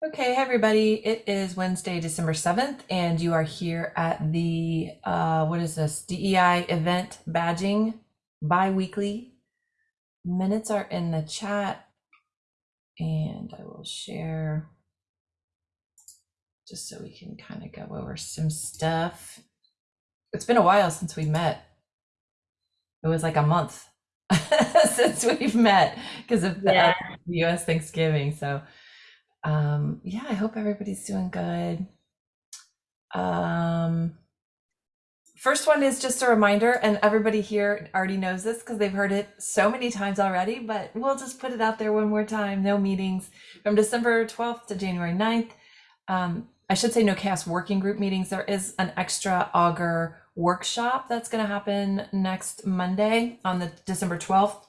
Okay, hey everybody. It is Wednesday, December 7th, and you are here at the, uh, what is this? DEI event badging bi-weekly. Minutes are in the chat, and I will share just so we can kind of go over some stuff. It's been a while since we met. It was like a month since we've met because of the, Yeah. US Thanksgiving. So, um, yeah, I hope everybody's doing good. Um, first one is just a reminder, and everybody here already knows this because they've heard it so many times already, but we'll just put it out there one more time. No meetings from December 12th to January 9th. Um, I should say no CHAOSS working group meetings. There is an extra Augur workshop that's going to happen next Monday on the December 12th.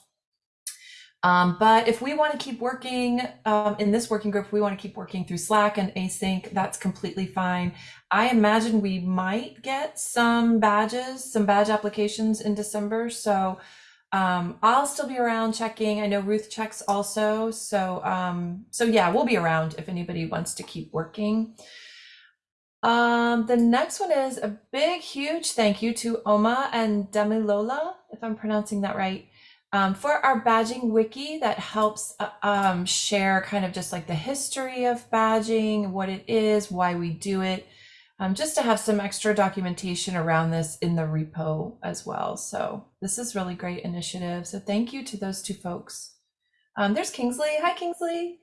Um, but if we want to keep working um, in this working group, we want to keep working through Slack and async, that's completely fine. I imagine we might get some badges, some badge applications in December. So um, I'll still be around checking. I know Ruth checks also. So um, so yeah, we'll be around if anybody wants to keep working. Um, the next one is a big, huge thank you to Oma and Demilola, if I'm pronouncing that right, um, for our badging wiki that helps uh, um, share kind of just like the history of badging, what it is, why we do it, um, just to have some extra documentation around this in the repo as well. So this is really great initiative. So thank you to those two folks. Um, there's Kingsley. Hi, Kingsley.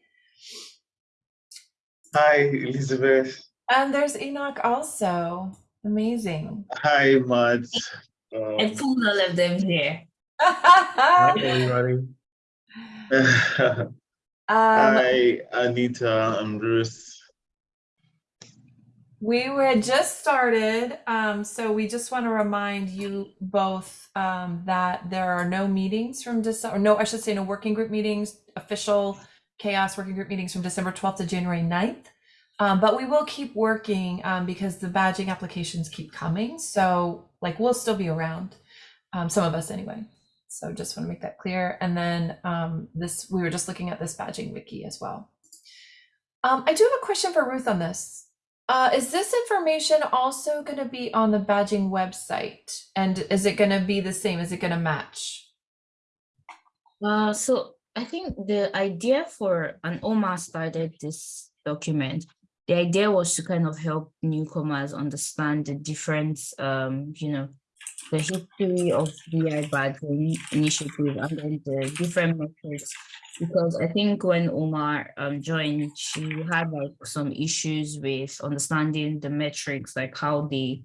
Hi, Elizabeth. And there's Enoch also. Amazing. Hi, Matt. I Um, pulled all of them here. Hi, everybody. um, Hi, Anita and Bruce. we were just started, um, so we just want to remind you both um, that there are no meetings from December, no, I should say no working group meetings, official CHAOSS working group meetings from December 12th to January 9th. Um, but we will keep working um, because the badging applications keep coming. So like we'll still be around, um, some of us anyway. So just want to make that clear. And then um, this, we were just looking at this badging wiki as well. Um, I do have a question for Ruth on this. Uh, is this information also going to be on the badging website? And is it going to be the same? Is it going to match? Uh, so I think the idea for an OMA started this document. The idea was to kind of help newcomers understand the different, um, you know, the history of DI badging initiative and then the different metrics. Because I think when Oma um, joined, she had like some issues with understanding the metrics, like how they,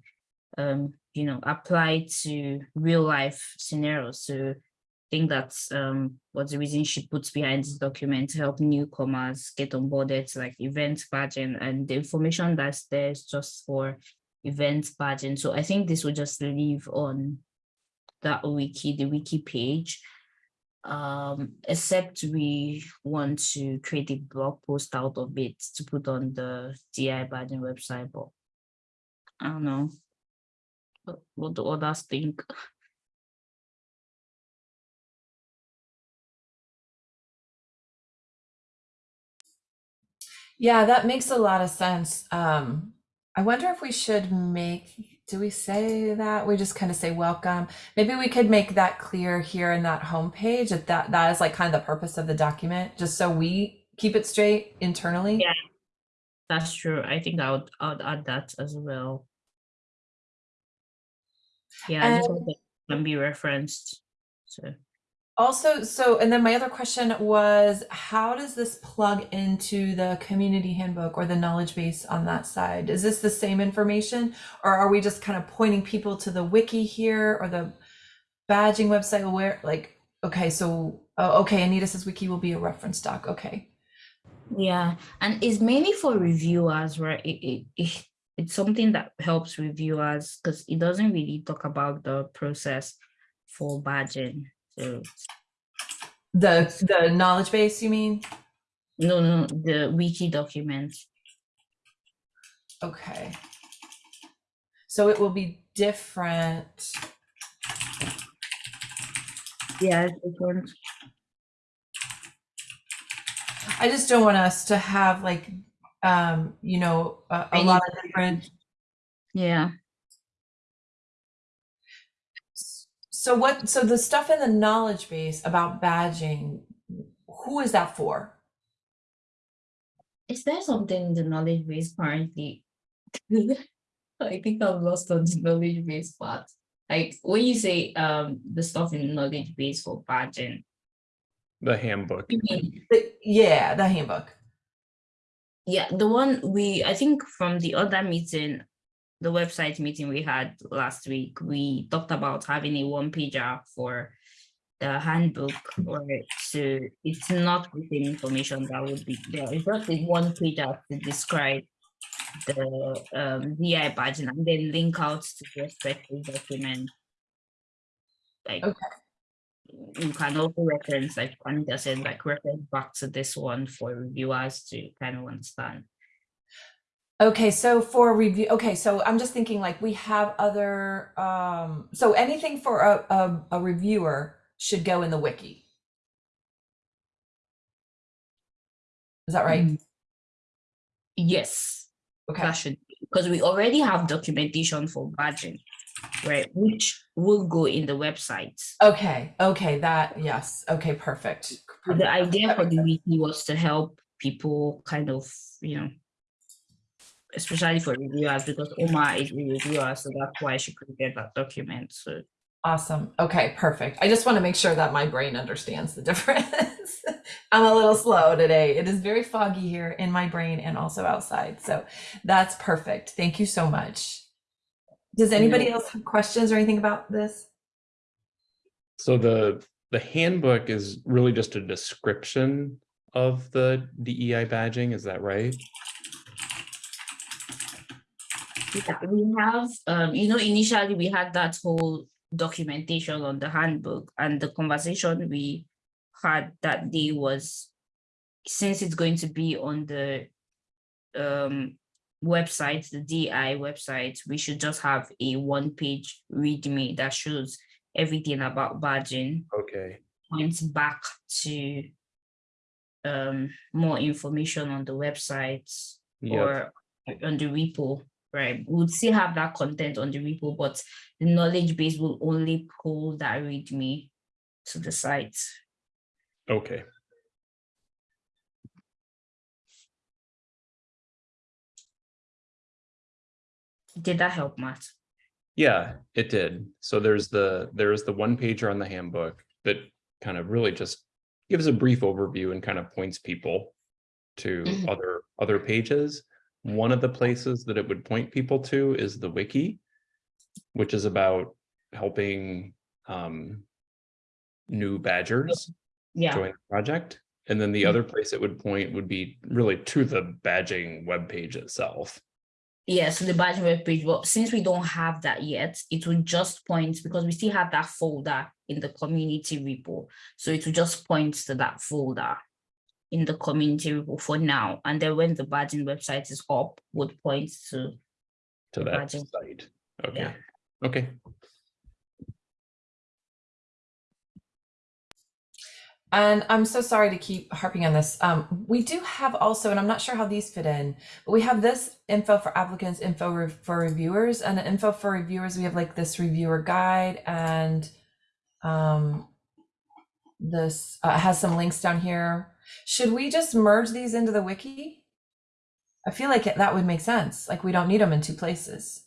um, you know, apply to real life scenarios. So I think that's um what's the reason she puts behind this document to help newcomers get onboarded like event badging and the information that's there is just for event badging. So I think this will just live on that wiki, the wiki page. Um, except we want to create a blog post out of it to put on the DI badging website, but I don't know. What, what do others think? Yeah, that makes a lot of sense. Um, I wonder if we should make, do we say that? We just kind of say welcome. Maybe we could make that clear here in that homepage that that, that is like kind of the purpose of the document, just so we keep it straight internally. Yeah. That's true. I think I would, I would add that as well. Yeah, And that can be referenced. So also, so, and then my other question was, how does this plug into the community handbook or the knowledge base on that side? Is this the same information? Or are we just kind of pointing people to the wiki here or the badging website where like, okay, so, oh, okay, Anita says wiki will be a reference doc. Okay. yeah, and it's mainly for reviewers, right? It, it, it it's something that helps reviewers because it doesn't really talk about the process for badging. So The, the knowledge base, you mean? no, no, the wiki document. Okay. So it will be different. Yeah, it's different. I just don't want us to have like um, you know, a, a lot of different. Yeah. So what, so the stuff in the knowledge base about badging, who is that for? Is there something in the knowledge base currently? I think I'm lost on the knowledge base part. Like when you say um the stuff in the knowledge base for badging, The handbook. The- Yeah, the handbook. Yeah, the one we, I think from the other meeting, the website meeting we had last week, we talked about having a one pager for the handbook or so it's not the same information that would be there. It's just a one pager to describe the um VI badging and then link out to the respective document. Like Okay. you can also reference, like Juanita said, like reference back to this one for reviewers to kind of understand. Okay, so for review, okay, so I'm just thinking like we have other, um, so anything for a, a, a reviewer should go in the wiki. Is that right? Mm. Yes, Okay, that should, because we already have documentation for badging, right, which will go in the website. okay, okay, that, yes, okay, perfect. The idea for the wiki was to help people kind of, you know, especially for reviewers, because Oma is a reviewer, so that's why she could get that document, so. Awesome. Okay, perfect. I just want to make sure that my brain understands the difference. I'm a little slow today. It is very foggy here in my brain and also outside. So that's perfect. Thank you so much. Does anybody else have questions or anything about this? So the the handbook is really just a description of the DEI badging, is that right? Yeah, we have, um, you know, initially we had that whole documentation on the handbook and the conversation we had that day was since it's going to be on the um website, the DI website, we should just have a one-page readme that shows everything about badging, Okay, points back to um more information on the website yeah, or on the repo, right? We would still have that content on the repo, but the knowledge base will only pull that readme to the site. okay. Did that help, Matt? Yeah, it did. So there's the, there's the one pager on the handbook that kind of really just gives a brief overview and kind of points people to Mhm. other, other pages. One of the places that it would point people to is the wiki, which is about helping um, new badgers Yeah, join the project. And then the Mm. other place it would point would be really to the badging webpage itself. yeah, so the badging web page, but since we don't have that yet, it will just point because we still have that folder in the community repo. So it will just point to that folder in the community repo for now. And then when the badging website is up, would point to to The that badging. site. Okay, Yeah. okay. And I'm so sorry to keep harping on this. Um, we do have also, and I'm not sure how these fit in, but we have this info for applicants, info re- for reviewers, and the info for reviewers. We have like this reviewer guide, and um, this uh, has some links down here. Should we just merge these into the wiki? I feel like it, that would make sense. Like we don't need them in two places.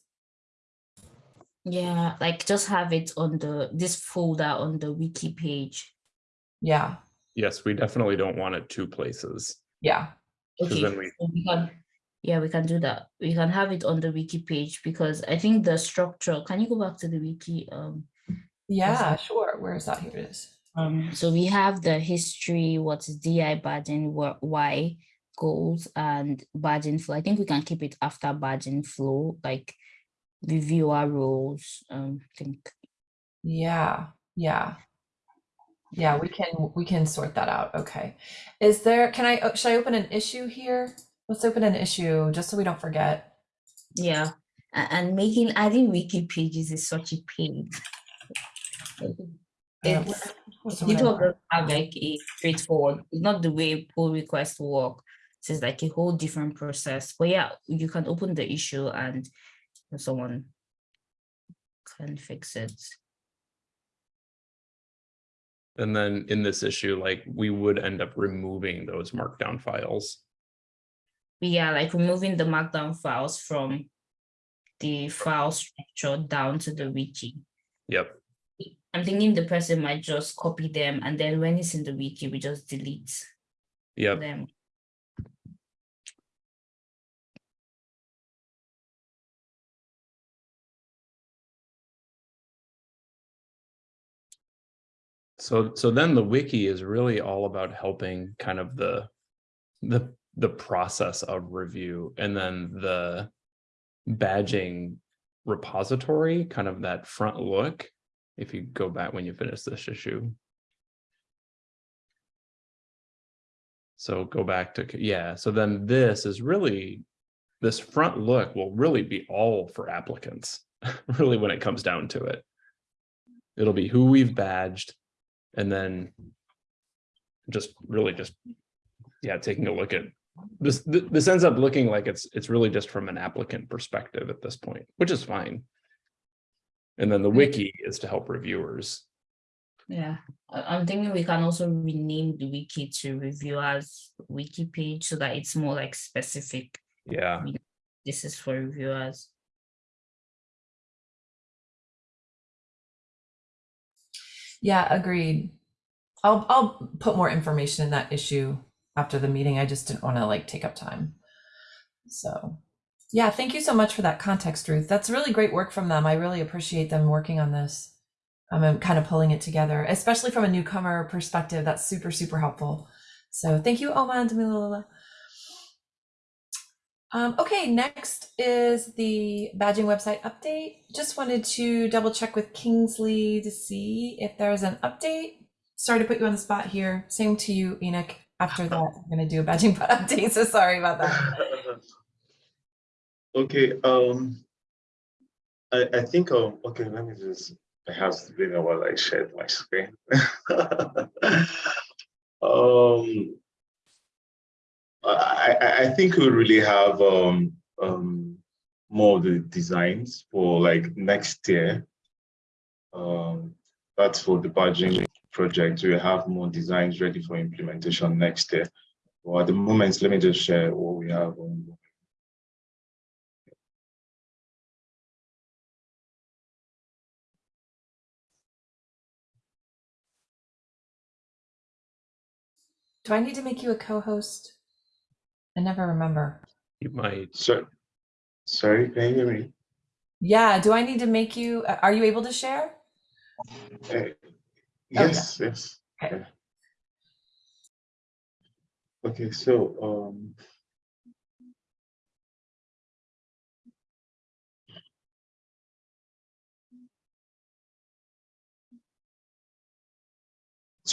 Yeah, like just have it on the this folder on the wiki page. Yeah, Yes, we definitely don't want it two places. Yeah. Okay, then we- so we can, yeah, we can do that. We can have it on the wiki page because I think the structure, can you go back to the wiki? Um, Yeah, sure. Where is that? Here it is. Um, so we have the history, what is DI badging, what, why goals and badging flow. I think we can keep it after badging flow, like reviewer roles, um, I think. Yeah, yeah. Yeah, we can we can sort that out. Okay. Is there can I uh, should I open an issue here? Let's open an issue just so we don't forget. Yeah, and making adding wiki pages is such a pain. Uh, It's what's the It one I will want? just have like a straightforward, it's not the way pull requests work. So it's like a whole different process. But yeah, you can open the issue and someone can fix it. And then in this issue, like we would end up removing those markdown files. But yeah, like removing the markdown files from the file structure down to the wiki. Yep. I'm thinking the person might just copy them and then when it's in the wiki, we just delete Yep. them. So, so then the wiki is really all about helping kind of the, the, the process of review and then the badging repository, kind of that front look. If you go back when you finish this issue. So go back to, yeah, so then this is really, this front look will really be all for applicants, really when it comes down to it. It'll be who we've badged, and then just really just, yeah, taking a look at this, this ends up looking like it's, it's really just from an applicant perspective at this point, which is fine. And then the wiki is to help reviewers. Yeah, I- I'm thinking we can also rename the wiki to reviewers wiki page so that it's more like specific. Yeah, This is for reviewers. Yeah, agreed. I'll I'll put more information in that issue after the meeting. I just didn't want to like take up time. So yeah, thank you so much for that context, Ruth. That's really great work from them. I really appreciate them working on this. Um, and kind of pulling it together, especially from a newcomer perspective. That's super, super helpful. So thank you, Oma and Demilola. Um, okay, next is the badging website update. Just wanted to double check with Kingsley to see if there's an update. Sorry to put you on the spot here. Same to you, Enoch. After that, I'm going to do a badging update. So sorry about that. Okay, um, I, I think, um, okay, let me just, it has been a while I shared my screen. Um, I, I, think we really have, um, um, more of the designs for like next year. Um, that's for the badging project. We have more designs ready for implementation next year. Well, at the moment, let me just share what we have on Do I need to make you a co-host? I never remember. you might, So, sorry, can you hear me? Yeah, do I need to make you? uh, Are you able to share? Uh, Yes, yes. Okay. Okay. Okay, so, um.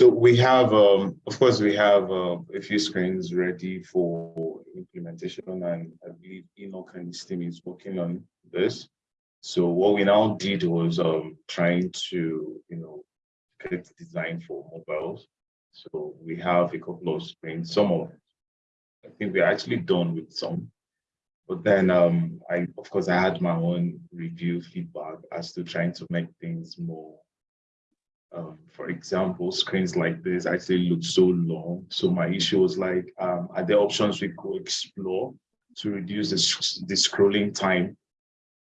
So we have, um, of course, we have uh, a few screens ready for implementation and I believe Enoch and his team is working on this. So what we now did was um, trying to, you know, the design for mobiles. So we have a couple of screens, some of, I think we're actually done with some. But then um, I, of course, I had my own review feedback as to trying to make things more um, for example, screens like this actually look so long. So my issue was like, um, are there options we could explore to reduce the, the scrolling time?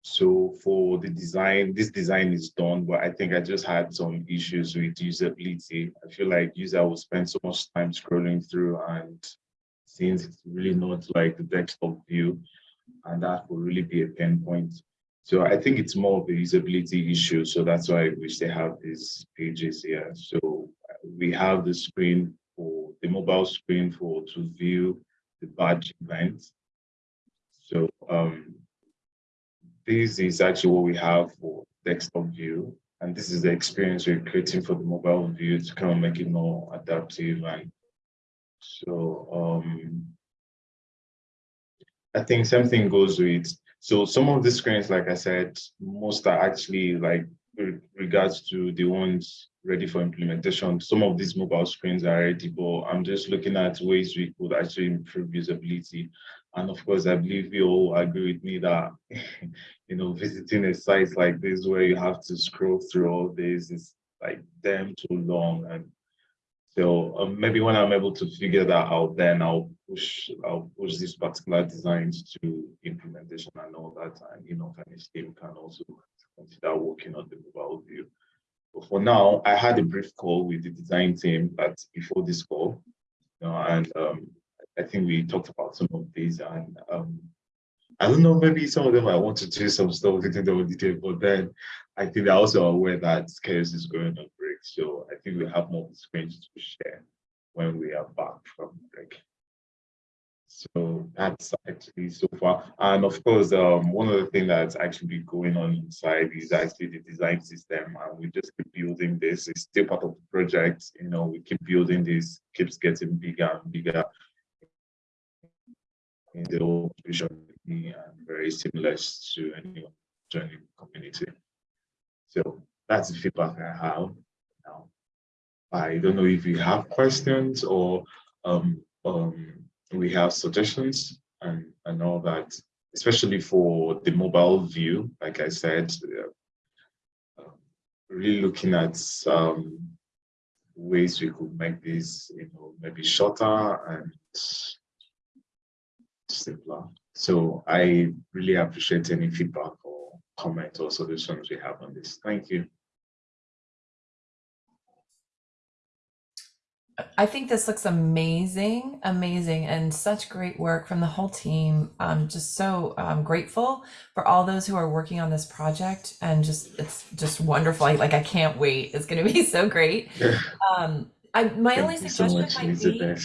So for the design, this design is done, but I think I just had some issues with usability. I feel like user will spend so much time scrolling through and since it's really not like the desktop view, and that will really be a pain point. So I think it's more of a usability issue. So that's why I wish they have these pages here. So we have the screen for the mobile screen for to view the badge event. So um, this is actually what we have for desktop view. And this is the experience we're creating for the mobile view to kind of make it more adaptive. And so um, I think something goes with so some of the screens, like I said, most are actually like regards to the ones ready for implementation, some of these mobile screens are ready, but I'm just looking at ways we could actually improve usability. And of course, I believe you all agree with me that, you know, visiting a site like this where you have to scroll through all this is like damn too long. And so um, maybe when I'm able to figure that out, then I'll push, I'll push these particular designs to implementation and all that. And, you know, kind of team can also consider working on the mobile view. But for now, I had a brief call with the design team that's before this call, you know, and um, I think we talked about some of these and um, I don't know, maybe some of them I want to do some stuff within the detail, but then I think they're also aware that chaos is going on. So I think we have more screens to share when we are back from break. So that's actually so far. And of course, um, one of the things that's actually been going on inside is actually the design system. And we just keep building this. It's still part of the project. You know, we keep building this, keeps getting bigger and bigger in the whole vision and very similar to anyone joining community. So that's the feedback I have. I don't know if you have questions or um, um, we have suggestions and, and all that, especially for the mobile view, like I said, uh, uh, really looking at um, ways we could make this, you know, maybe shorter and simpler. So I really appreciate any feedback or comment or solutions we have on this. Thank you. I think this looks amazing, amazing, and such great work from the whole team. I'm just so um, grateful for all those who are working on this project, and just it's just wonderful. I, like I can't wait. It's going to be so great. Um, I my only Thank so suggestion much, might be.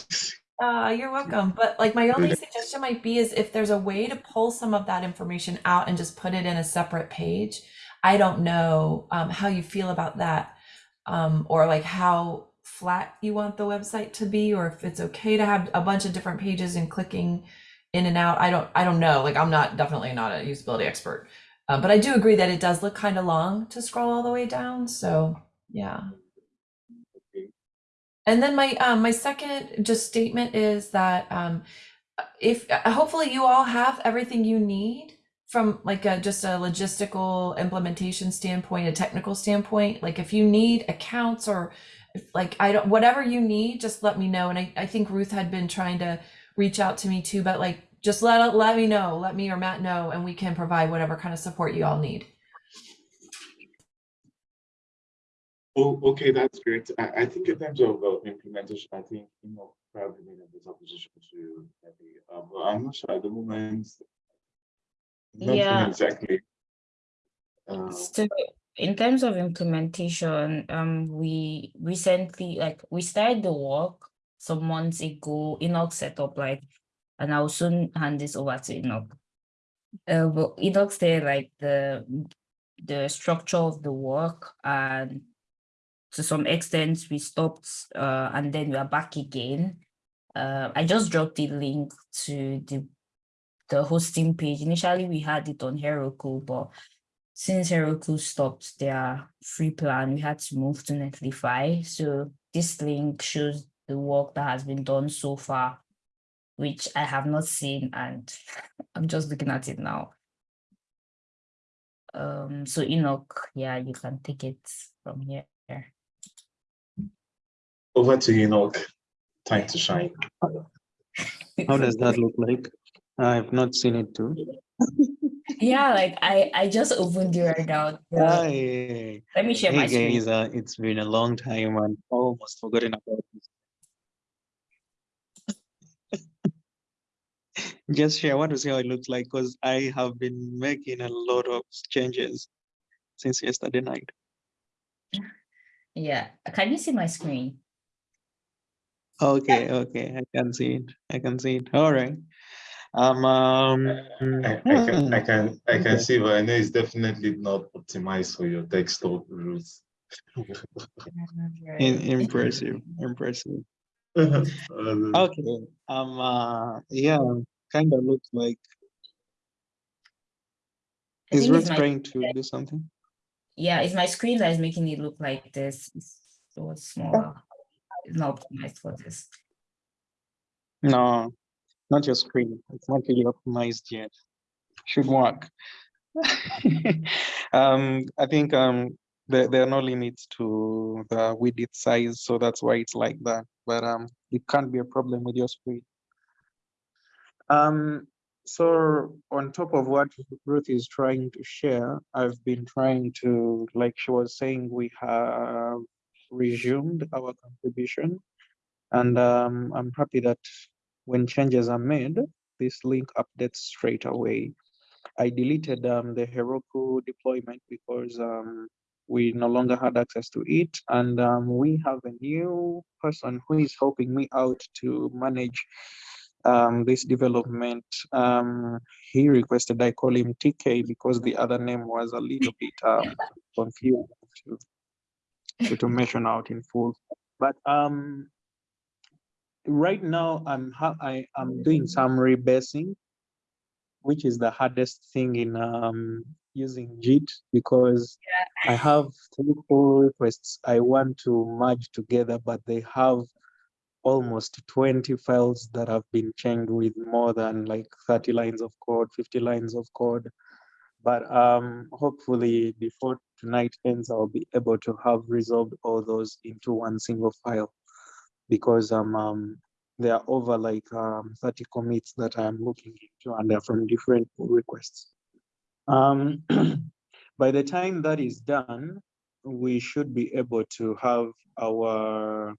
Uh, you're welcome. But like my only suggestion might be is if there's a way to pull some of that information out and just put it in a separate page. I don't know um, how you feel about that, um, or like how flat you want the website to be, or if it's okay to have a bunch of different pages and clicking in and out. I don't. I don't know. Like I'm not definitely not a usability expert, uh, but I do agree that it does look kind of long to scroll all the way down. So yeah. And then my um, my second just statement is that um, if uh, hopefully you all have everything you need from like a just a logistical implementation standpoint, a technical standpoint. Like if you need accounts or if, like I don't whatever you need, just let me know. And I, I think Ruth had been trying to reach out to me too, but like just let let me know, let me or Matt know, and we can provide whatever kind of support you all need. Oh, okay, that's great. I, I think in terms of uh, implementation, I think you know probably in a better position to maybe. Uh, but I'm not sure at the moment. Nothing Yeah. exactly. Uh, So in terms of implementation, um, we recently like we started the work some months ago. Enoch set up like, and I'll soon hand this over to Enoch. Uh, but Enoch said like the the structure of the work and to some extent we stopped uh and then we are back again. Uh, I just dropped the link to the the hosting page. Initially we had it on Heroku, but since Heroku stopped their free plan, we had to move to Netlify. So this link shows the work that has been done so far, which I have not seen, and I'm just looking at it now. Um, so Enoch, yeah, you can take it from here. over to Enoch. Time to shine. How does that look like? I've not seen it too. Yeah, like I I just opened it right now. Yeah. Hi. Let me share my screen. guys, uh, it's been a long time and almost forgotten about this. Just share, want to see how it looks like because I have been making a lot of changes since yesterday night. Yeah, can you see my screen? Okay, okay, I can see it. I can see it. All right. Um, um, I, I can, I can, I can okay. see, but I know it's definitely not optimized for your desktop rules. im- impressive, impressive. Uh, Okay, um, uh, yeah, kind of looks like. I Is think Ruth trying to do something? Yeah, it's my screen that is making it look like this. It's so smaller. It's not optimized for this. No, not your screen. It's not really optimized yet. Should work. um, I think um, there, there are no limits to the width size, so that's why it's like that. But um, it can't be a problem with your screen. Um, so on top of what Ruth is trying to share, I've been trying to, like she was saying, we have resumed our contribution. And um, I'm happy that when changes are made, this link updates straight away. I deleted um, the Heroku deployment because um, we no longer had access to it. And um, we have a new person who is helping me out to manage um, this development. Um, he requested I call him TK because the other name was a little bit um, confusing to, to, to mention out in full. But um, right now I'm ha I am doing some rebasing, which is the hardest thing in um, using Git because I have three pull requests I want to merge together, but they have almost 20 files that have been changed with more than like 30 lines of code, 50 lines of code. But um, hopefully before tonight ends, I'll be able to have resolved all those into one single file because um, um there are over like um, 30 commits that I'm looking into and they're from different pull requests. Um, by the time that is done, we should be able to have our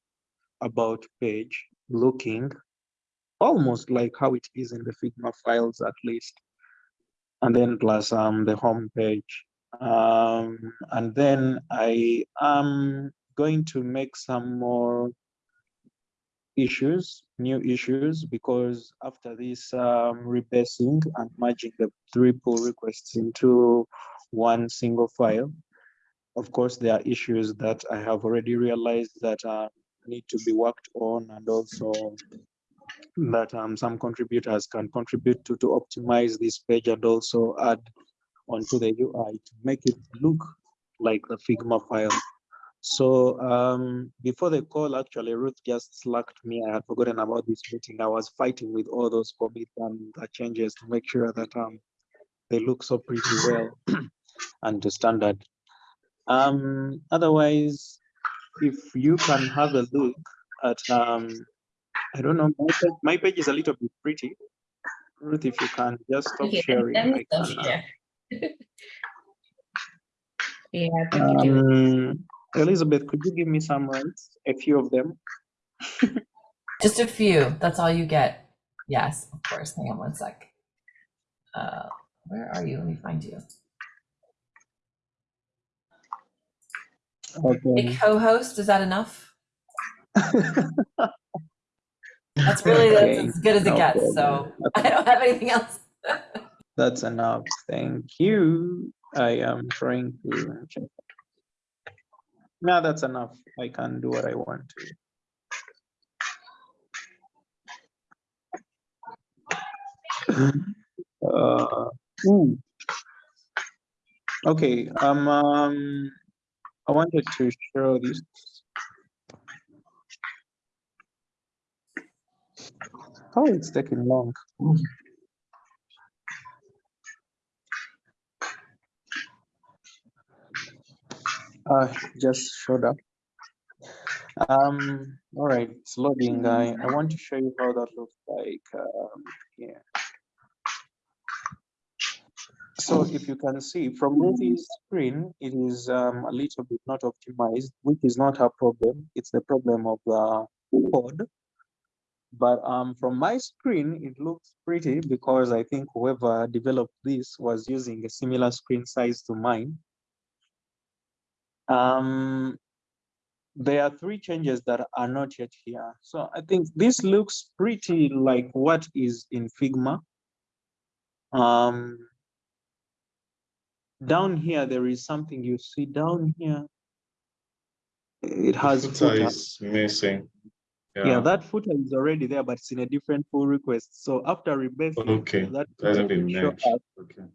about page looking almost like how it is in the Figma files at least. And then plus um, the home page. Um, and then I am going to make some more issues, new issues, because after this um, rebasing and merging the three pull requests into one single file, of course, there are issues that I have already realized that uh, need to be worked on and also that um, some contributors can contribute to to optimize this page and also add onto the UI to make it look like the Figma file. So um, before the call, actually, Ruth just slacked me. I had forgotten about this meeting. I was fighting with all those commits and the changes to make sure that um, they look so pretty well and to standard. Um, otherwise, if you can have a look at, um, I don't know, my page, my page is a little bit pretty. Ruth, if you can just stop Okay, sharing. let me stop can, share. Yeah, thank you. Elizabeth, could you give me some rights? A few of them. Just a few. That's all you get. Yes, of course. Hang on one sec. Uh, where are you? Let me find you. A co-host. Is that enough? That's really that's as good as it no gets. So problem. I don't have anything else. That's enough. Thank you. I am trying to check. No, that's enough. I can do what I want to. Uh. Okay, um, um, I wanted to show this. Oh, it's taking long. Uh, just showed up. Um, all right, it's loading. I, I want to show you how that looks like um, here. So if you can see from Ruthie's screen, it is um, a little bit not optimized, which is not her problem. It's the problem of the code. But um, from my screen, it looks pretty because I think whoever developed this was using a similar screen size to mine. Um, there are three changes that are not yet here. So I think this looks pretty like what is in Figma. Um, down here, there is something you see down here. It has footer footer. is missing. Yeah, that footer is already there, but it's in a different pull request. So after rebasing, Okay, that Hasn't been will show merged. Okay.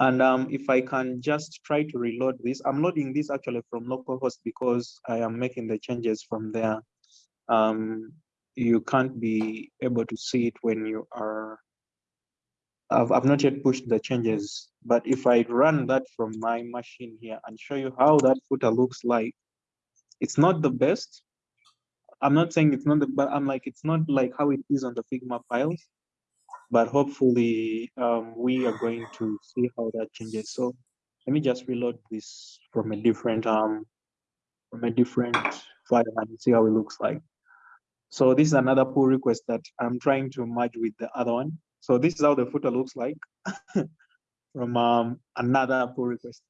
And um, if I can just try to reload this, I'm loading this actually from localhost because I am making the changes from there. Um, you can't be able to see it when you are. I've, I've not yet pushed the changes, but if I run that from my machine here and show you how that footer looks like, it's not the best. I'm not saying it's not the, but I'm like, it's not like how it is on the Figma files. But hopefully, um, we are going to see how that changes. So let me just reload this from a different, um, from a different file and see how it looks like. So this is another pull request that I'm trying to merge with the other one. So this is how the footer looks like from um, another pull request.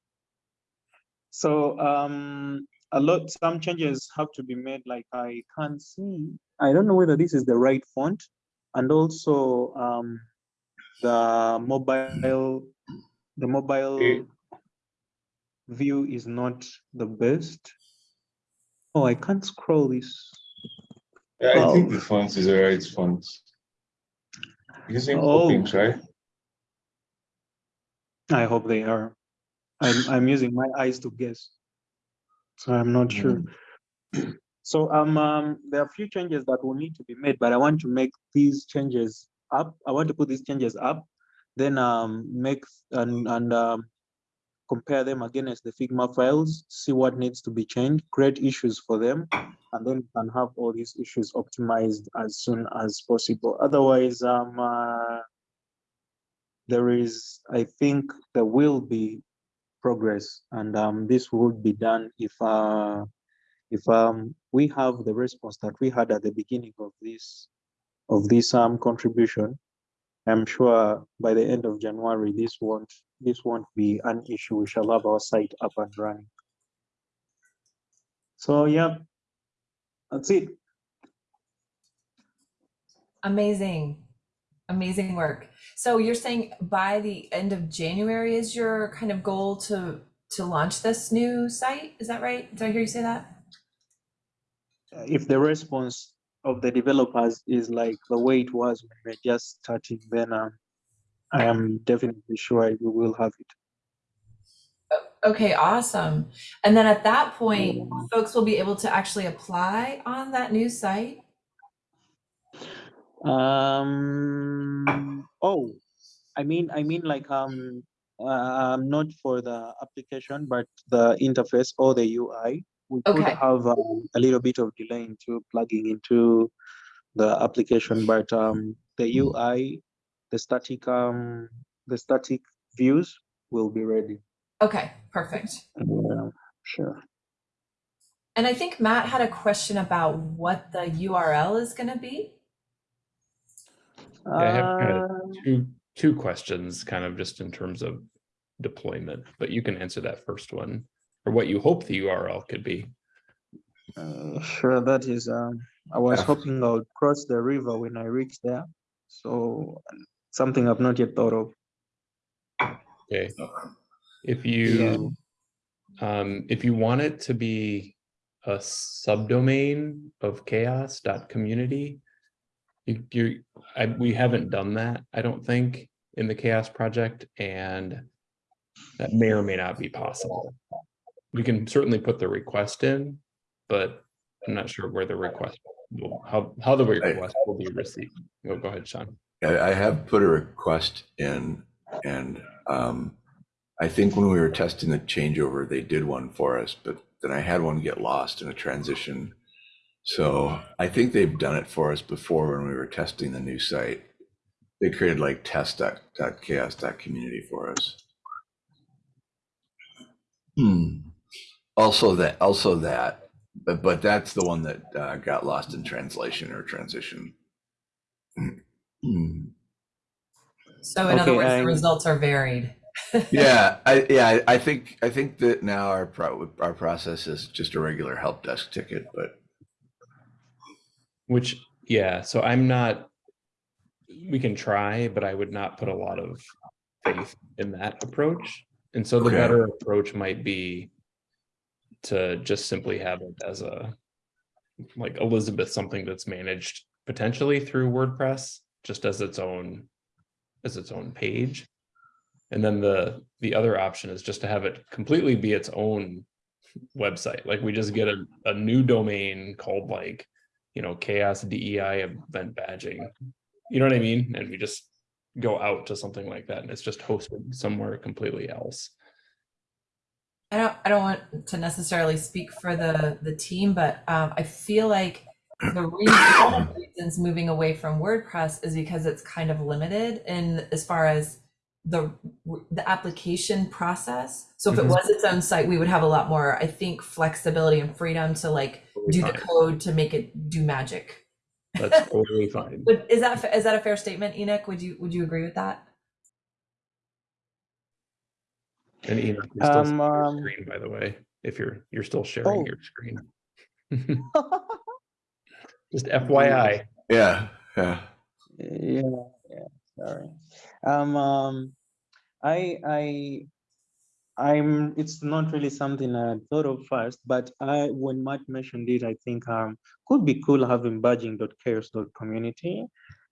So um, a lot, some changes have to be made. Like I can't see, I don't know whether this is the right font. And also um, the mobile, the mobile Eh. view is not the best. Oh, I can't scroll this. Yeah, I think the font is the right font. Using Oh. Poppins, right? I hope they are. I'm, I'm using my eyes to guess. So I'm not sure. So um, um, there are a few changes that will need to be made, but I want to make these changes up. I want to put these changes up, then um, make and, and um, compare them against the Figma files, see what needs to be changed, create issues for them, and then we can have all these issues optimized as soon as possible. Otherwise, um, uh, there is, I think there will be progress and um, this would be done if uh, if um, we have the response that we had at the beginning of this of this um, contribution. I'm sure by the end of January, this won't this won't be an issue. We shall have our site up and running. So yeah, that's it. Amazing. Amazing work. So you're saying by the end of January is your kind of goal to to launch this new site? Is that right? Did I hear you say that? Uh, If the response of the developers is like the way it was when we're just starting, then um, I am definitely sure we will have it. Okay, awesome. And then at that point, folks will be able to actually apply on that new site. Um, oh, I mean, I mean like, um, um, not for the application, but the interface or the UI. We could have um, a little bit of delay into plugging into the application, but um, the UI, the static, um, the static views will be ready. Okay, perfect. Yeah, sure. And I think Matt had a question about what the URL is going to be. Yeah, I have kind of Uh, two, two questions, kind of just in terms of deployment, but you can answer that first one, or what you hope the URL could be. Uh, sure, that is, um, I was Yeah. hoping I would cross the river when I reach there. So something I've not yet thought of. Okay, if you, um, if you want it to be a subdomain of chaoss.community, you, you, I, we haven't done that, I don't think, in the CHAOSS project, and that may or may not be possible. We can certainly put the request in, but I'm not sure where the request will, how, how the request will be received. Go, go ahead, Sean. I, I have put a request in and um, I think when we were testing the changeover, they did one for us, but then I had one get lost in a transition. So I think they've done it for us before when we were testing the new site. They created like test.chaoss.community for us. Hmm. Also that, also that, but, but that's the one that uh, got lost in translation or transition. So in other Okay, words, I- the results are varied. Yeah, I, yeah, I- I think, I think that now our pro, our process is just a regular help desk ticket, but Which, yeah, so I'm not, we can try, but I would not put a lot of faith in that approach. And so the Okay. better approach might be to just simply have it as a, like Elizabeth, something that's managed potentially through WordPress, just as its own, as its own page. And then the, the other option is just to have it completely be its own website. Like we just get a, a new domain called like, you know, CHAOSS DEI event badging. You know what I mean? And we just go out to something like that and it's just hosted somewhere completely else. I don't I don't want to necessarily speak for the the team, but um, I feel like the reason one of the reasons moving away from WordPress is because it's kind of limited in as far as the the application process. So if it Mhm. was its own site, we would have a lot more, I think, flexibility and freedom to like do the code to make it do magic. That's totally fine. Would, is that is that a fair statement, Enoch? Would you would you agree with that? And Enoch, you're still Um, seeing your um, screen, by the way, if you're, you're still sharing Oh. your screen. Just FYI. Yeah, yeah. Yeah, yeah, sorry. Um, um, I, I, I'm, it's not really something I thought of first, but I, when Matt mentioned it, I think, um, could be cool having badging.chaoss.community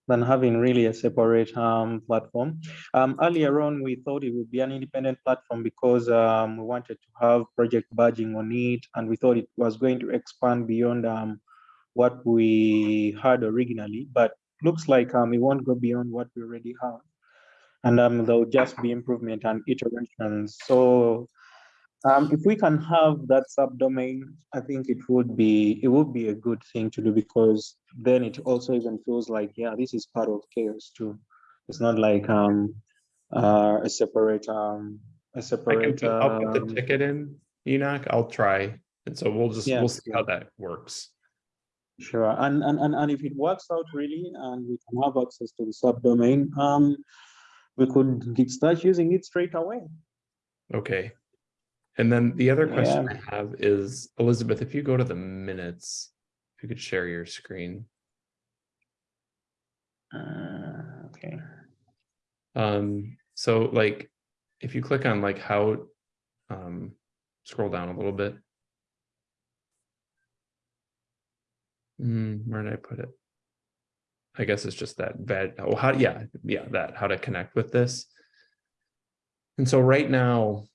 than having really a separate, um, platform. Um, earlier on, we thought it would be an independent platform because, um, we wanted to have project badging on it, and we thought it was going to expand beyond, um, what we had originally, but looks like um, it won't go beyond what we already have. And um, there'll just be improvement and iterations. So um, if we can have that subdomain, I think it would be it would be a good thing to do because then it also even feels like, yeah, this is part of CHAOSS too. It's not like um, uh, a separate um, a I can, separate. put- I'll put the um, ticket in, Enoch, I'll try. And so we'll just, we'll Yes, see how that works. Sure, and, and, and, and if it works out really, and we can have access to the subdomain, um, we could get- start using it straight away. Okay. And then the other question Yeah. I have is, Elizabeth, if you go to the minutes, if you could share your screen. Uh, okay. Um, so like, if you click on like how, um, scroll down a little bit. Hmm, where did I put it? I guess it's just that bad, oh, how, yeah, yeah, that, how to connect with this. And so right now,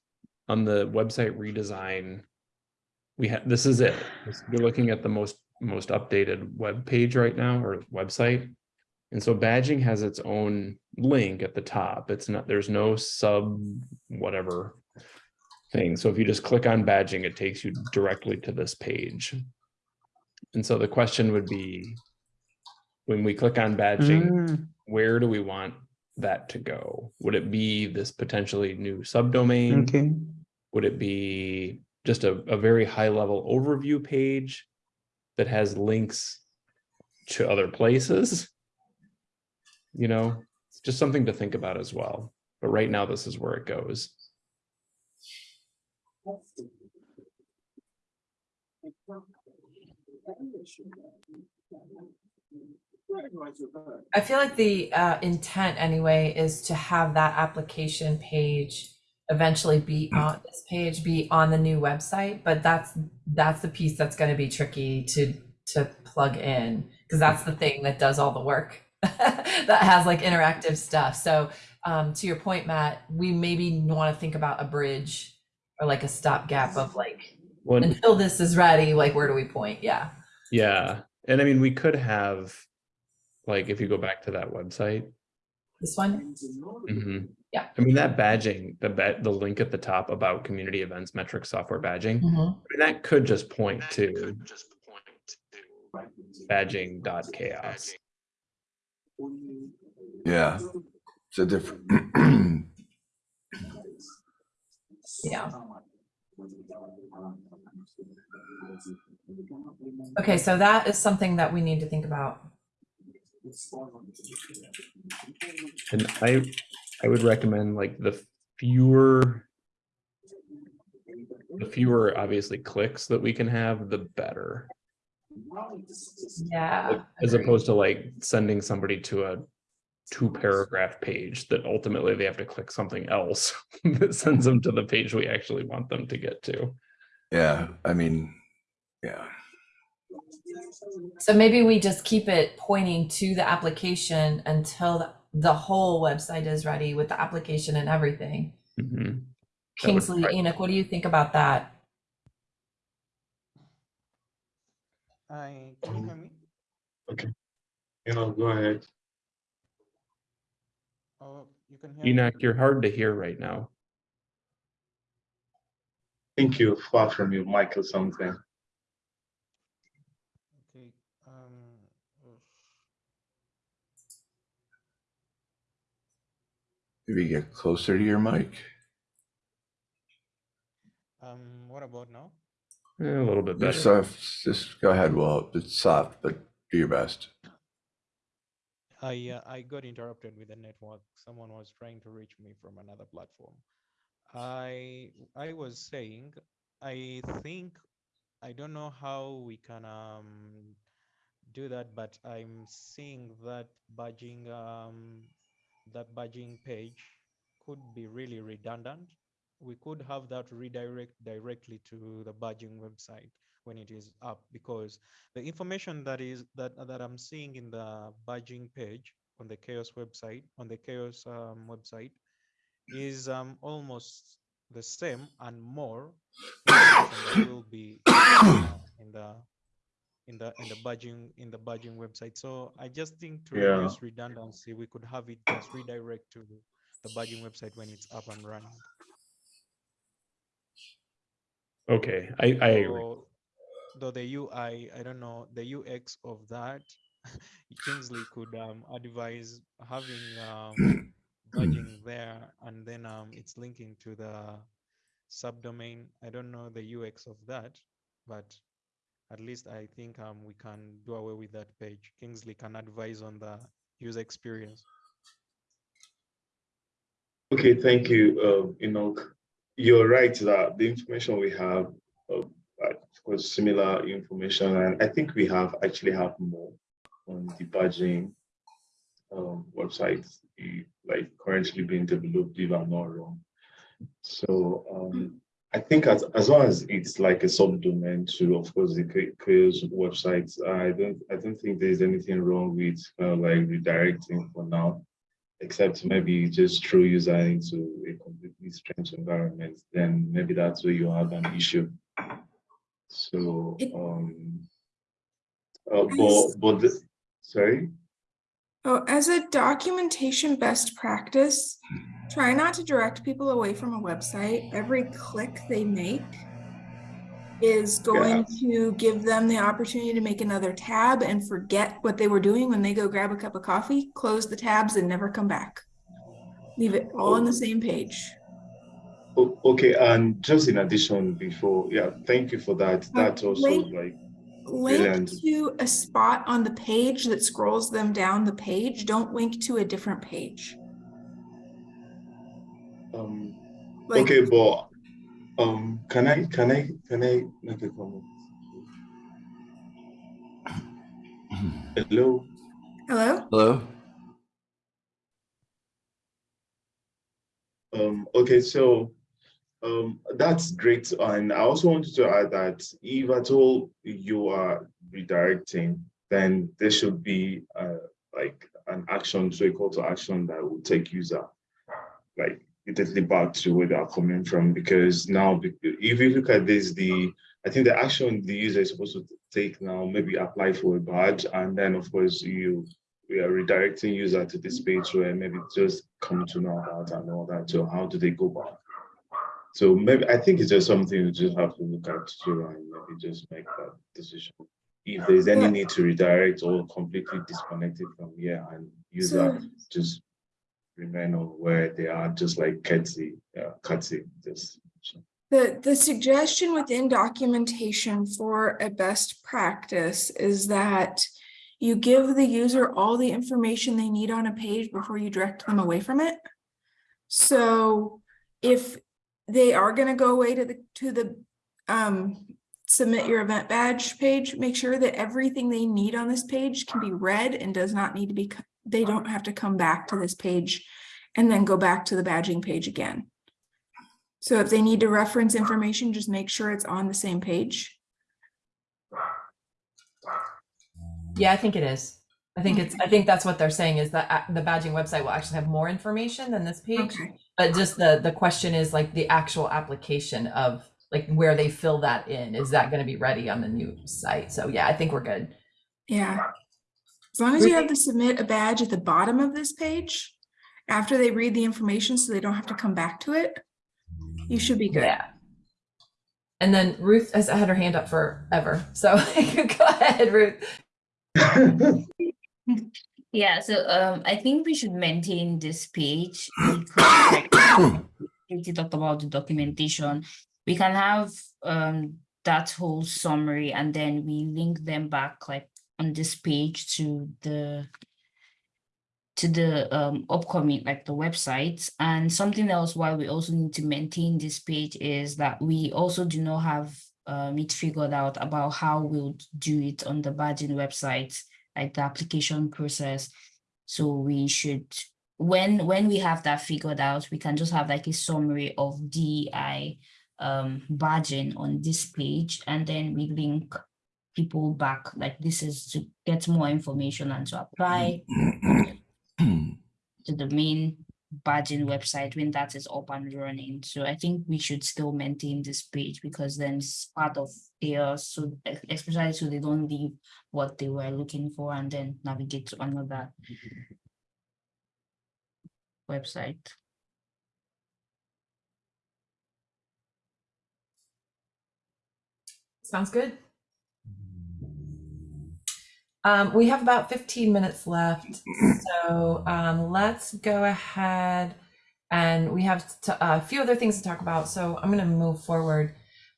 on the website redesign, we have, this is it. You're looking at the most, most updated web page right now, or website. And so badging has its own link at the top. It's not, there's no sub whatever thing. So if you just click on badging, it takes you directly to this page. And so the question would be, when we click on badging, Mm, where do we want that to go? Would it be this potentially new subdomain? Okay, Would it be just a, a very high level overview page that has links to other places? You know, it's just something to think about as well. But right now, this is where it goes. I feel like the uh, intent anyway is to have that application page eventually be on this page, be on the new website, but that's that's the piece that's going to be tricky to to plug in because that's the thing that does all the work that has like interactive stuff. So um, to your point, Matt, we maybe want to think about a bridge or like a stopgap of like One, until this is ready, like where do we point? Yeah. yeah, and I mean, we could have, like, if you go back to that website, This one? Mhm. Yeah. I mean, that badging, the ba- the link at the top about community events, metric software badging, I Mhm. mean, that could just point to badging.chaoss. Yeah. It's a different. Yeah. Okay, so that is something that we need to think about. And I, I would recommend like the fewer, the fewer obviously clicks that we can have, the better. Yeah. As agreed. opposed to like sending somebody to a two paragraph page that ultimately they have to click something else that sends them to the page we actually want them to get to. Yeah, I mean, yeah. So maybe we just keep it pointing to the application until the the whole website is ready with the application and everything. Mhm. Kingsley, probably- Enoch, what do you think about that? I, can you hear me? Okay. You know, go ahead. Oh, you can hear me? Enoch, you're hard to hear right now. I think you're far from your mic or something. Okay, um, oof. Maybe get closer to your mic. um, what about now? Eh, A little bit Just better. soft, just go ahead. Well, it's soft, but do your best. I, uh, I got interrupted with the network. Someone was trying to reach me from another platform. I, I was saying, I think, I don't know how we can, um, do that, but I'm seeing that badging, um, that badging page could be really redundant. We could have that redirect directly to the badging website when it is up because the information that is that that I'm seeing in the badging page on the CHAOSS website on the CHAOSS um, website is um, almost the same and more will be in the in the in the badging in the badging website. So I just think to Yeah. reduce redundancy, we could have it just redirect to the badging website when it's up and running. Okay, I, I agree. Though- Though the UI, I don't know, the UX of that, Kingsley could um, advise having um, badging there and then um, it's linking to the subdomain. I don't know the UX of that, but at least I think um, we can do away with that page. Kingsley can advise on the user experience. Okay, thank you, uh, Enoch. You're right that the information we have, uh, of course, similar information, and I think we have actually have more on the um, website, eh, like currently being developed, if I'm not wrong. So um, I think as, as long as it's like a subdomain to, of course, the Cha- CHAOSS website, I don't I don't think there's anything wrong with uh, like redirecting for now except maybe just throw user into a completely strange environment, then maybe that's where you have an issue. So, um, uh, but, but, the- sorry? Oh, as a documentation best practice, try not to direct people away from a website. Every click they make is going to give them the opportunity to make another tab and forget what they were doing when they go grab a cup of coffee, close the tabs and never come back. Leave it all on the same page. Okay, and just in addition, before, yeah, thank you for that. Uh, that also like, Link Brilliant. to a spot on the page that scrolls them down the page. Don't link to a different page. um, Like, okay, but, um, can I, can I, can I make a comment? Hello? hello? Hello? Um, okay, so um, that's great. And I also wanted to add that if at all you are redirecting, then there should be uh, like an action, so a call to action that will take user like immediately back to where they are coming from. Because now, if you look at this, the I think the action the user is supposed to take now, maybe apply for a badge, and then of course you we are redirecting user to this page where maybe just come to know about and all that. So how do they go back? So maybe I think it's just something you just have to look at too and maybe just make that decision. If there's any Yeah. need to redirect or completely disconnect it from here and user So- just remain on where they are, just like Ketsy, uh, just. The, the suggestion within documentation for a best practice is that you give the user all the information they need on a page before you direct them away from it. So if they are gonna go away to the, to the, um, submit your event badge page, make sure that everything they need on this page can be read and does not need to be, they don't have to come back to this page and then go back to the badging page again. So if they need to reference information, just make sure it's on the same page. Yeah, I think it is. I think it's, I think that's what they're saying is that uh, the badging website will actually have more information than this page. Okay, But just the, the question is like the actual application of like where they fill that in, is that gonna be ready on the new site? So yeah, I think we're good. yeah. As long as you have to submit a badge at the bottom of this page, after they read the information, so they don't have to come back to it, you should be good. Yeah. And then Ruth has had her hand up forever, so go ahead, Ruth. Yeah, so um, I think we should maintain this page. because, like, Katie talked about the documentation. We can have um that whole summary and then we link them back like on this page to the to the um upcoming like the websites and something else why we also need to maintain this page is that we also do not have um it figured out about how we'll do it on the badging website like the application process. So we should when when we have that figured out we can just have like a summary of DI um badging on this page and then we link people back like this is to get more information and to apply to the main badging website when that is up and running. So I think we should still maintain this page because then it's part of their, So e- especially so they don't leave what they were looking for and then navigate to another website. Sounds good. Um, we have about 15 minutes left, so um, let's go ahead and we have to, a few other things to talk about. So I'm going to move forward.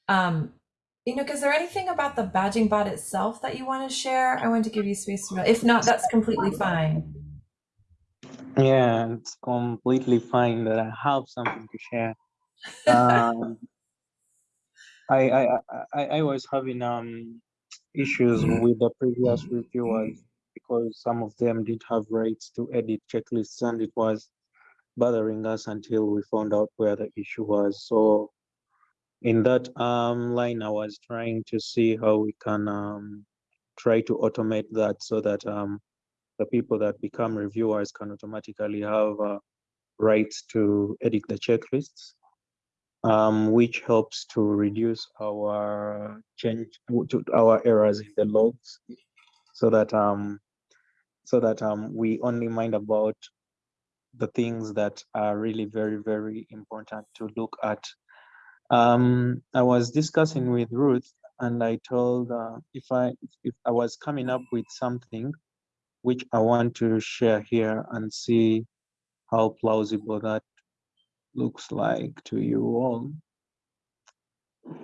Um, Enoch, is there anything about the badging bot itself that you want to share? I want to give you space to. If not, that's completely fine. Yeah, it's completely fine that I have something to share. Um, I, I, I, I I was having um issues with the previous reviewers because some of them didn't have rights to edit checklists and it was bothering us until we found out where the issue was. So in that um line, I was trying to see how we can um try to automate that so that um the people that become reviewers can automatically have uh, rights to edit the checklists, um, which helps to reduce our change to our errors in the logs, so that um, so that um, we only mind about the things that are really very very important to look at. Um, I was discussing with Ruth, and I told uh, if I if I was coming up with something which I want to share here and see how plausible that looks like to you all.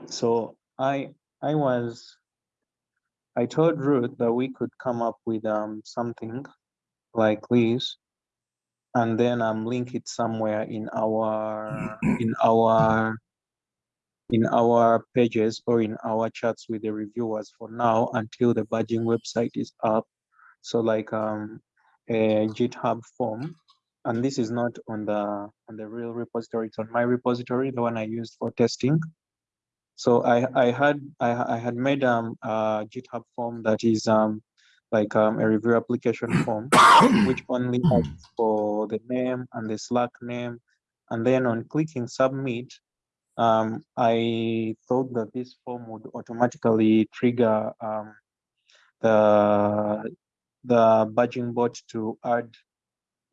So I I was I told Ruth that we could come up with um something like this and then um link it somewhere in our in our in our pages or in our chats with the reviewers for now until the badging website is up so like um, a GitHub form, and this is not on the on the real repository. It's on my repository, the one I used for testing. So I I had I I had made um a GitHub form that is um like um a review application form, which only asks for the name and the Slack name, and then on clicking submit, um I thought that this form would automatically trigger um the the badging bot to add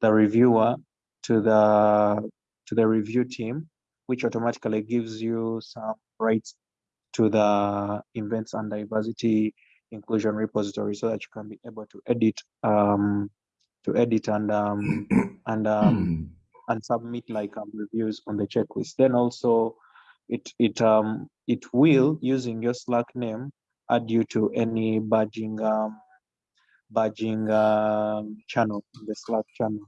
the reviewer to the to the review team, which automatically gives you some rights to the events and diversity inclusion repository so that you can be able to edit um to edit and um and um and submit like um, reviews on the checklist. Then also it it um it will using your slack name add you to any badging um badging um, channel the Slack channel.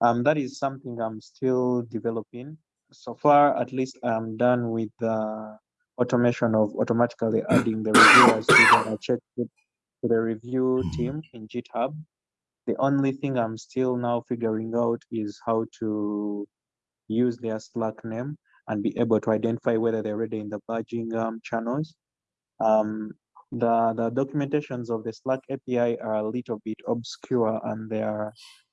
Um, that is something I'm still developing. So far, at least I'm done with the automation of automatically adding the reviewers to the check to the review team in GitHub. The only thing I'm still now figuring out is how to use their Slack name and be able to identify whether they're already in the badging um, channels. Um, the, the documentations of the Slack API are a little bit obscure and they are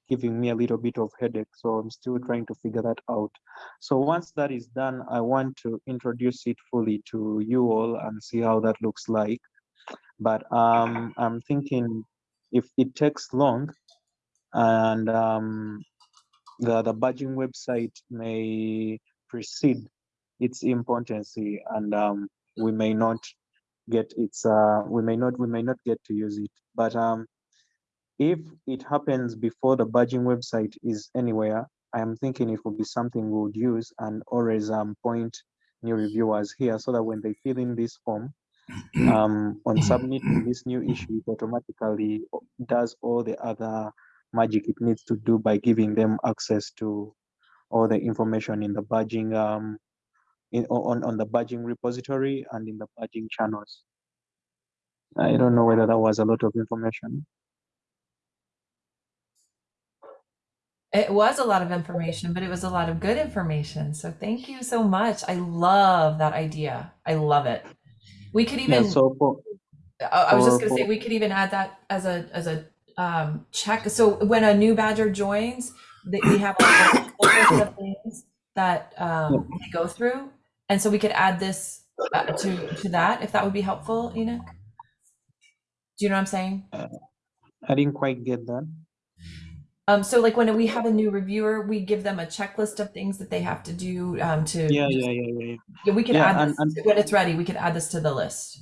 giving me a little bit of headache. So I'm still trying to figure that out. So once that is done, I want to introduce it fully to you all and see how that looks like. But um, I'm thinking if it takes long and um, the, the badging website may precede its importance and um, we may not get its uh we may not we may not get to use it. But um if it happens before the badging website is anywhere i am thinking it would be something we would use and always um point new reviewers here so that when they fill in this form um on submitting this new issue it automatically does all the other magic it needs to do by giving them access to all the information in the badging um in on, on the badging repository and in the badging channels. I don't know whether that was a lot of information. It was a lot of information, but it was a lot of good information. So thank you so much. I love that idea. I love it. We could Yeah, even so for, I I was just gonna say, we could even add that as a, as a, um, check, so when a new badger joins, that we have like a whole list of things that, um, they go through. And so we could add this uh, to, to that, if that would be helpful, Enoch? Do you know what I'm saying? I didn't quite get that. Um, so like when we have a new reviewer, we give them a checklist of things that they have to do, um, to. Yeah, yeah, yeah, yeah, yeah. We could Yeah, add and- this, and- when it's ready, we could add this to the list.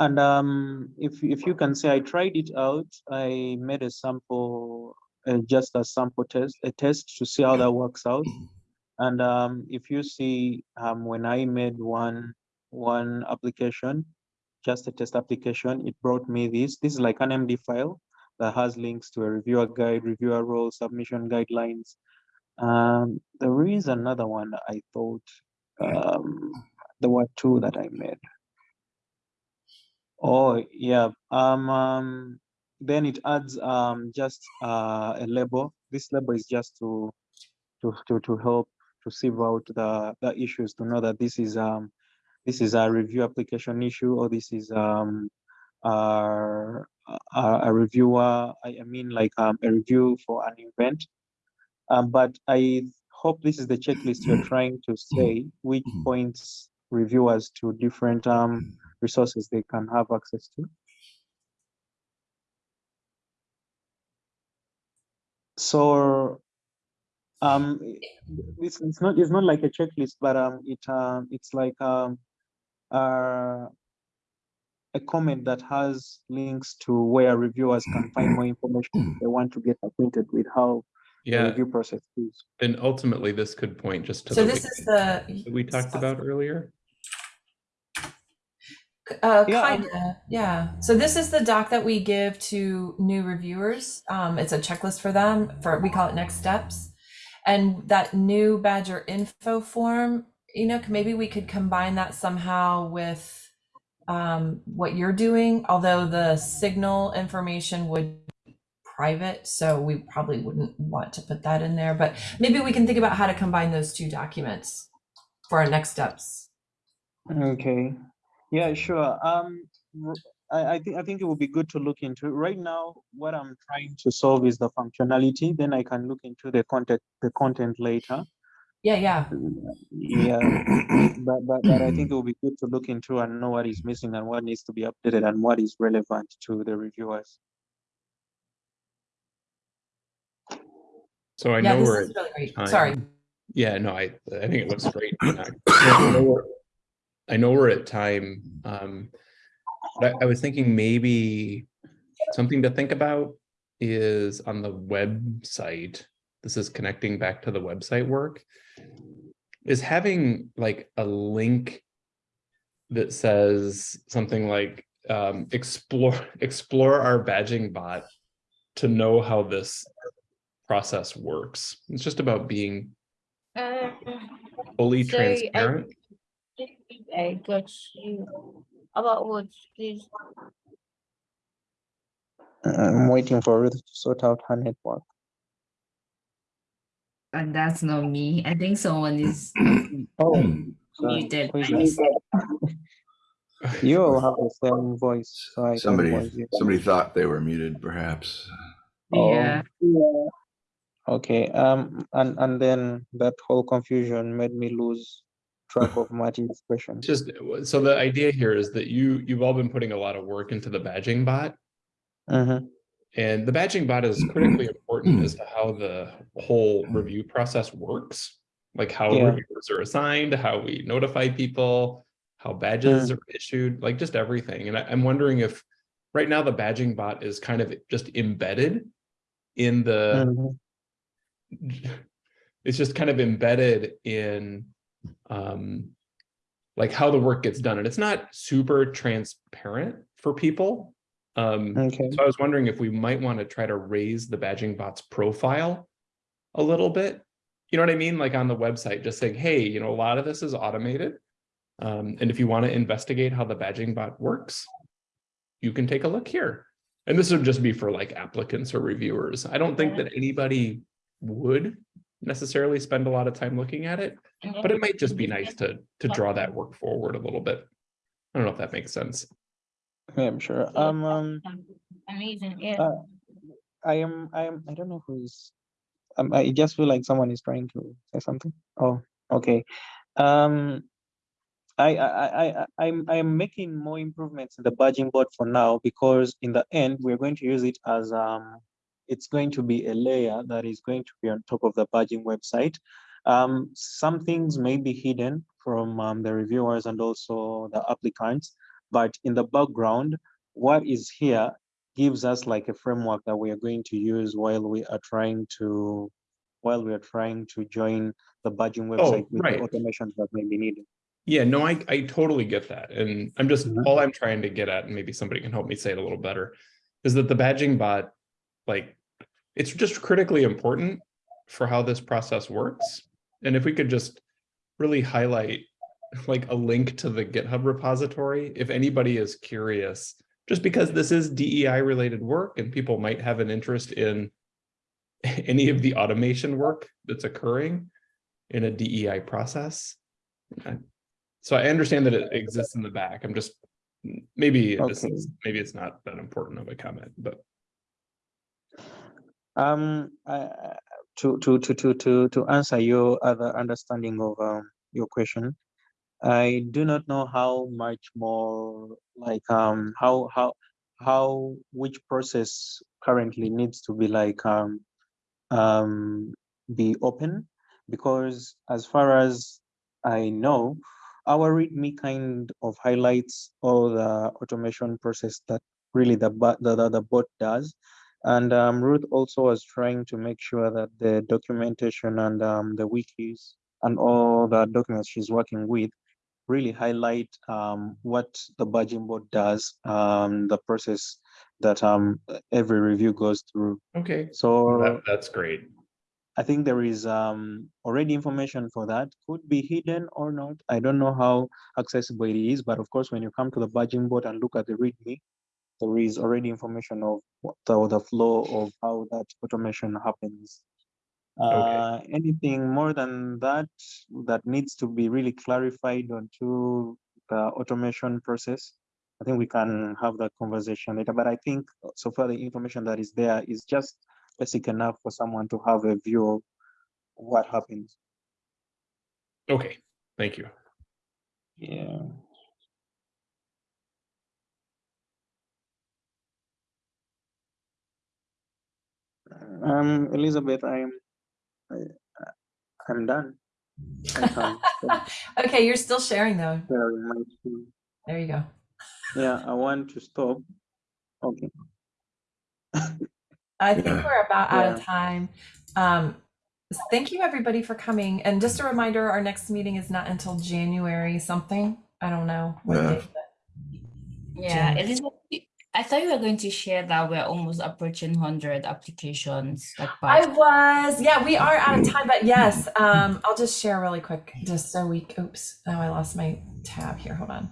And um, if if you can say I tried it out, I made a sample, uh, just a sample test, a test to see how that works out. And um, if you see, um, when I made one one application, just a test application, it brought me this. This is like an MD file that has links to a reviewer guide, reviewer role, submission guidelines. Um, there is another one I thought um, there were two that I made. Oh, yeah. Um, um, then it adds um just uh, a label. This label is just to to to to help to sieve out the the issues to know that this is um this is a review application issue or this is um a, a reviewer. I, I mean like um a review for an event. Um, but I hope this is the checklist you're trying to say, which points reviewers to different um resources they can have access to. So, um, it's, it's not it's not like a checklist, but um, it um, it's like um, uh, a comment that has links to where reviewers can find more information if they want to get acquainted with how the review process is. and ultimately this could point just to So the this is the. that we talked about earlier. Uh, Yeah, um, kinda, yeah. So this is the doc that we give to new reviewers. Um, it's a checklist for them for, we call it next steps. And that new Badger info form, you know, maybe we could combine that somehow with um, what you're doing, although the signal information would private, so we probably wouldn't want to put that in there, but maybe we can think about how to combine those two documents for our next steps. Okay, yeah, sure. Um, I, I think I think it would be good to look into. Right now, what I'm trying to solve is the functionality. Then I can look into the content the content later. Yeah, yeah. Yeah, but, but but I think it would be good to look into and know what is missing and what needs to be updated and what is relevant to the reviewers. So I Yeah, know this we're is at really great. time. Sorry. Yeah, no, I, I think it looks great. I know we're- I know we're at time. Um, but I, I was thinking maybe something to think about is on the website. This is connecting back to the website work. Is having like a link that says something like um, explore explore our badging bot to know how this process works. It's just about being Uh, fully Sorry, I- transparent. I got you. About what, please? Uh, I'm waiting for Ruth to sort out her network. And that's not me. I think someone is Oh, muted. Who is by that? mistake. You all have the same voice, so I Somebody, voice somebody thought they were muted, perhaps. Oh, Yeah. Okay, um, and, and then that whole confusion made me lose Marty's question. It's just, so the idea here is that you, you've all been putting a lot of work into the badging bot. Mhm. And the badging bot is critically important as to how the whole review process works. Like how Yeah. reviewers are assigned, how we notify people, how badges are issued, like just everything. And I, I'm wondering if right now the badging bot is kind of just embedded in the Mhm. it's just kind of embedded in um like how the work gets done and it's not super transparent for people. Um Okay, so i was wondering if we might want to try to raise the badging bot's profile a little bit. You know what i mean? Like on the website just saying hey you know a lot of this is automated um and if you want to investigate how the badging bot works you can take a look here. And this would just be for like applicants or reviewers. I don't think that anybody would necessarily spend a lot of time looking at it, but it might just be nice to to draw that work forward a little bit. I don't know if that makes sense. yeah, I'm sure. Um, um, Amazing, yeah. uh, I am, I am, I don't know who's, um, I just feel like someone is trying to say something. Oh, okay. Um, I, I, I, I, I'm, I'm making more improvements in the badging bot for now because in the end, we're going to use it as, um, it's going to be a layer that is going to be on top of the badging website. Um, some things may be hidden from um, the reviewers and also the applicants, but in the background, what is here gives us like a framework that we are going to use while we are trying to, while we are trying to join the badging website with Oh, right. the automations that may be needed. Yeah, no, I I totally get that. And I'm just Mhm. all I'm trying to get at, and maybe somebody can help me say it a little better, is that the badging bot, like, it's just critically important for how this process works. And if we could just really highlight like a link to the GitHub repository, if anybody is curious, just because this is DEI related work and people might have an interest in any of the automation work that's occurring in a DEI process. So I understand that it exists in the back. I'm just, maybe this is, maybe it's not that important of a comment, but Um, I, to, to, to, to, to, to answer your other understanding of um, your question, I do not know how much more like um how how how which process currently needs to be like um um be open because as far as I know, our README kind of highlights all the automation process that really the the, the, the bot does. And um, Ruth also was trying to make sure that the documentation and um, the wikis and all the documents she's working with really highlight um, what the badging bot does, um, the process that um, every review goes through. okay, So that, that's great. I think there is um, already information for that. Could be hidden or not. I don't know how accessible it is, but of course, when you come to the badging bot and look at the README, there is already information of what the, the flow of how that automation happens. Uh, anything more than that that needs to be really clarified onto the automation process, I think we can have that conversation later. But I think so far the information that is there is just basic enough for someone to have a view of what happens. Okay, thank you. Yeah. Um, Elizabeth, I'm, I, I'm done. I can stop Okay, you're still sharing though. sharing my screen. There you go. Yeah, I want to stop. Okay. I think Yeah. we're about out of time. Um, thank you everybody for coming. And just a reminder, our next meeting is not until January something. I don't know. what Yeah. date, but- Yeah, Elizabeth, you- I thought you were going to share that we're almost approaching hundred applications, like I was, yeah, we are out of time, but yes, um, I'll just share really quick, just so we, oops, now I lost my tab here, hold on.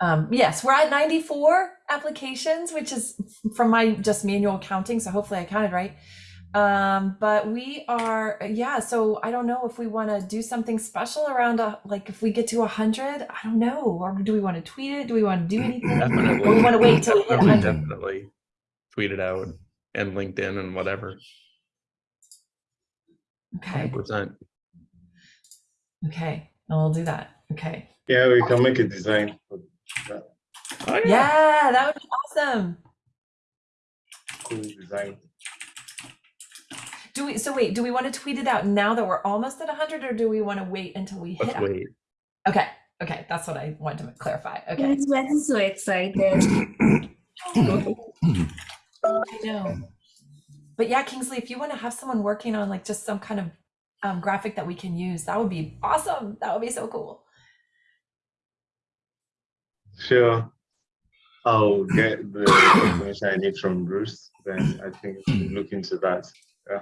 Um, yes, we're at 94 applications, which is from my just manual counting, so hopefully I counted right. Um, but we are, yeah. So I don't know if we want to do something special around a like if we get to a hundred. I don't know. Or do we want to tweet it? Do we want to do anything? Definitely. Or we want to wait till we hit Definitely, hundred? definitely tweet it out and LinkedIn and whatever. Okay. 100%. Okay. I'll do that. Okay. Yeah, we can make a design. Oh, yeah. Yeah, that would be awesome. Cool design. Do we? So wait. Do we want to tweet it out now that we're almost at hundred, or do we want to wait until we hit? Let's 100? wait. Okay. Okay. That's what I wanted to clarify. Okay. Yes, we're so excited. I know. But yeah, Kingsley, if you want to have someone working on like just some kind of um, graphic that we can use, that would be awesome. That would be so cool. Sure. I'll get the information I need from Bruce. Then I think we can look into that. Yeah.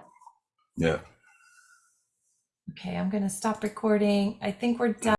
Okay, I'm gonna stop recording. I think we're done.